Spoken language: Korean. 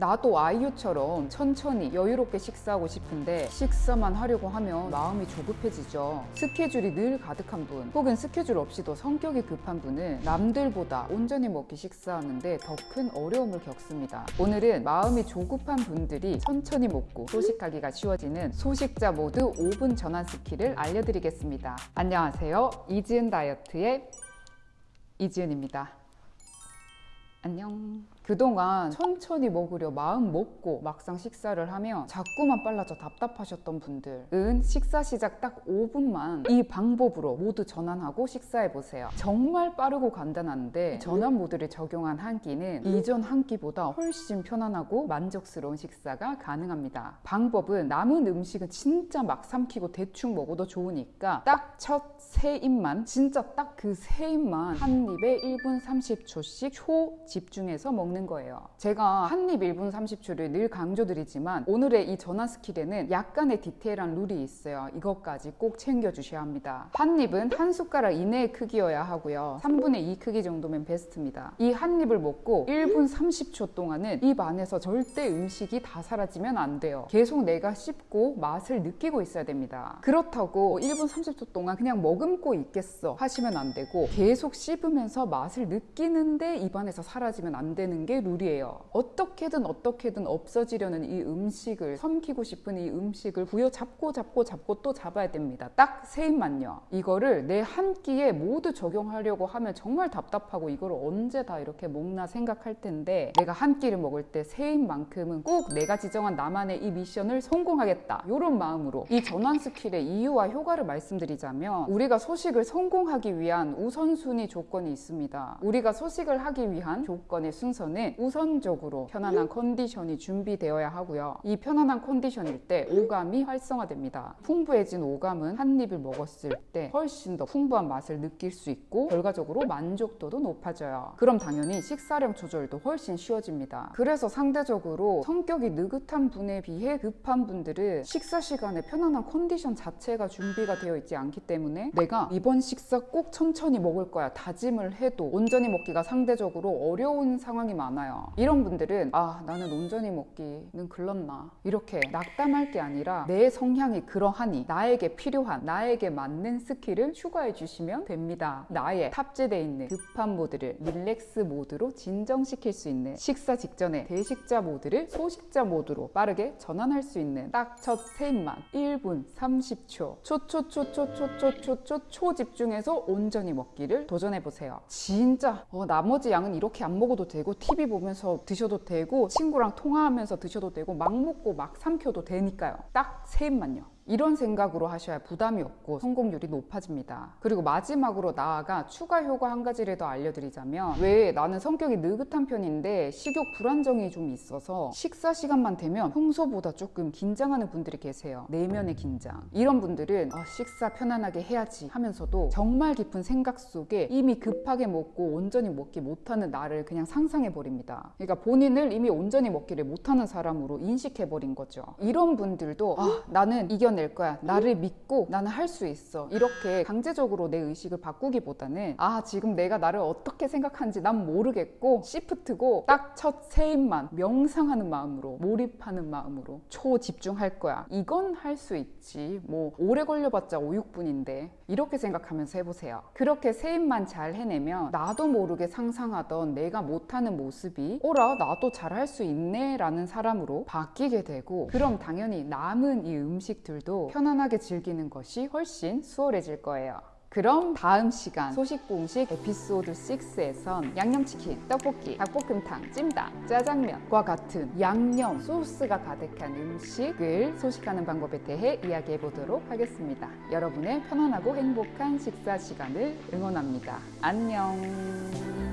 나도 아이유처럼 천천히 여유롭게 식사하고 싶은데 식사만 하려고 하면 마음이 조급해지죠. 스케줄이 늘 가득한 분 혹은 스케줄 없이도 성격이 급한 분은 남들보다 온전히 먹기 식사하는데 더 큰 어려움을 겪습니다. 오늘은 마음이 조급한 분들이 천천히 먹고 소식하기가 쉬워지는 소식자 모드 5분 전환 스킬을 알려드리겠습니다. 안녕하세요. 이지은 다이어트의 이지은입니다. 안녕. 그동안 천천히 먹으려 마음 먹고 막상 식사를 하면 자꾸만 빨라져 답답하셨던 분들은 식사 시작 딱 5분만 이 방법으로 모두 전환하고 식사해 보세요. 정말 빠르고 간단한데 전환 모드를 적용한 한 끼는 이전 한 끼보다 훨씬 편안하고 만족스러운 식사가 가능합니다. 방법은 남은 음식은 진짜 막 삼키고 대충 먹어도 좋으니까 딱 첫 세 입만 진짜 딱 그 세 입만 한 입에 1분 30초씩 초 집중해서 먹는 거예요. 제가 한입 1분 30초를 늘 강조드리지만 오늘의 이 전환 스킬에는 약간의 디테일한 룰이 있어요. 이것까지 꼭 챙겨주셔야 합니다. 한 입은 한 숟가락 이내의 크기여야 하고요. 3분의 2 크기 정도면 베스트입니다. 이 한 입을 먹고 1분 30초 동안은 입 안에서 절대 음식이 다 사라지면 안 돼요. 계속 내가 씹고 맛을 느끼고 있어야 됩니다. 그렇다고 1분 30초 동안 그냥 머금고 있겠어 하시면 안 되고 계속 씹으면서 맛을 느끼는데 입 안에서 사라지면 안 되는 게 룰이에요. 어떻게든 어떻게든 없어지려는 이 음식을 삼키고 싶은 이 음식을 부여 잡고 잡고 잡고 또 잡아야 됩니다. 딱 세 입만요. 이거를 내 한 끼에 모두 적용하려고 하면 정말 답답하고 이걸 언제 다 이렇게 먹나 생각할 텐데 내가 한 끼를 먹을 때 세 입만큼은 꼭 내가 지정한 나만의 이 미션을 성공하겠다. 이런 마음으로 이 전환 스킬의 이유와 효과를 말씀드리자면 우리가 소식을 성공하기 위한 우선순위 조건이 있습니다. 우리가 소식을 하기 위한 조건의 순서는 우선적으로 편안한 컨디션이 준비되어야 하고요. 이 편안한 컨디션일 때 오감이 활성화됩니다. 풍부해진 오감은 한 입을 먹었을 때 훨씬 더 풍부한 맛을 느낄 수 있고 결과적으로 만족도도 높아져요. 그럼 당연히 식사량 조절도 훨씬 쉬워집니다. 그래서 상대적으로 성격이 느긋한 분에 비해 급한 분들은 식사 시간에 편안한 컨디션 자체가 준비가 되어 있지 않기 때문에 내가 이번 식사 꼭 천천히 먹을 거야 다짐을 해도 온전히 먹기가 상대적으로 어려운 상황이 많아요. 이런 분들은 아 나는 온전히 먹기는 글렀나 이렇게 낙담할 게 아니라 내 성향이 그러하니 나에게 필요한 나에게 맞는 스킬을 추가해 주시면 됩니다. 나의 탑재되어 있는 급한 모드를 릴렉스 모드로 진정시킬 수 있는 식사 직전에 대식자 모드를 소식자 모드로 빠르게 전환할 수 있는 딱 첫 세 입만 1분 30초 초초초초초초초초 초집중해서 온전히 먹기를 도전해 보세요. 진짜 어, 나머지 양은 이렇게 안 먹어도 되고 TV 보면서 드셔도 되고 친구랑 통화하면서 드셔도 되고 막 먹고 막 삼켜도 되니까요. 딱 세 입만요. 이런 생각으로 하셔야 부담이 없고 성공률이 높아집니다. 그리고 마지막으로 나아가 추가 효과 한 가지를 더 알려드리자면 왜 나는 성격이 느긋한 편인데 식욕 불안정이 좀 있어서 식사 시간만 되면 평소보다 조금 긴장하는 분들이 계세요. 내면의 긴장. 이런 분들은 어, 식사 편안하게 해야지 하면서도 정말 깊은 생각 속에 이미 급하게 먹고 온전히 먹기 못하는 나를 그냥 상상해 버립니다. 그러니까 본인을 이미 온전히 먹기를 못하는 사람으로 인식해 버린 거죠. 이런 분들도 아, 나는 이겨 낼 거야. 나를 믿고 나는 할 수 있어. 이렇게 강제적으로 내 의식을 바꾸기보다는 아, 지금 내가 나를 어떻게 생각하는지 난 모르겠고 시프트고 딱 첫 세입만 명상하는 마음으로 몰입하는 마음으로 초집중할 거야. 이건 할 수 있지. 뭐 오래 걸려봤자 5, 6분인데 이렇게 생각하면서 해보세요. 그렇게 세입만 잘 해내면 나도 모르게 상상하던 내가 못하는 모습이 오라 나도 잘 할 수 있네 라는 사람으로 바뀌게 되고 그럼 당연히 남은 이 음식들도 편안하게 즐기는 것이 훨씬 수월해질 거예요. 그럼 다음 시간 소식공식 에피소드 6에선 양념치킨, 떡볶이, 닭볶음탕, 찜닭, 짜장면과 같은 양념, 소스가 가득한 음식을 소식하는 방법에 대해 이야기해 보도록 하겠습니다. 여러분의 편안하고 행복한 식사 시간을 응원합니다. 안녕.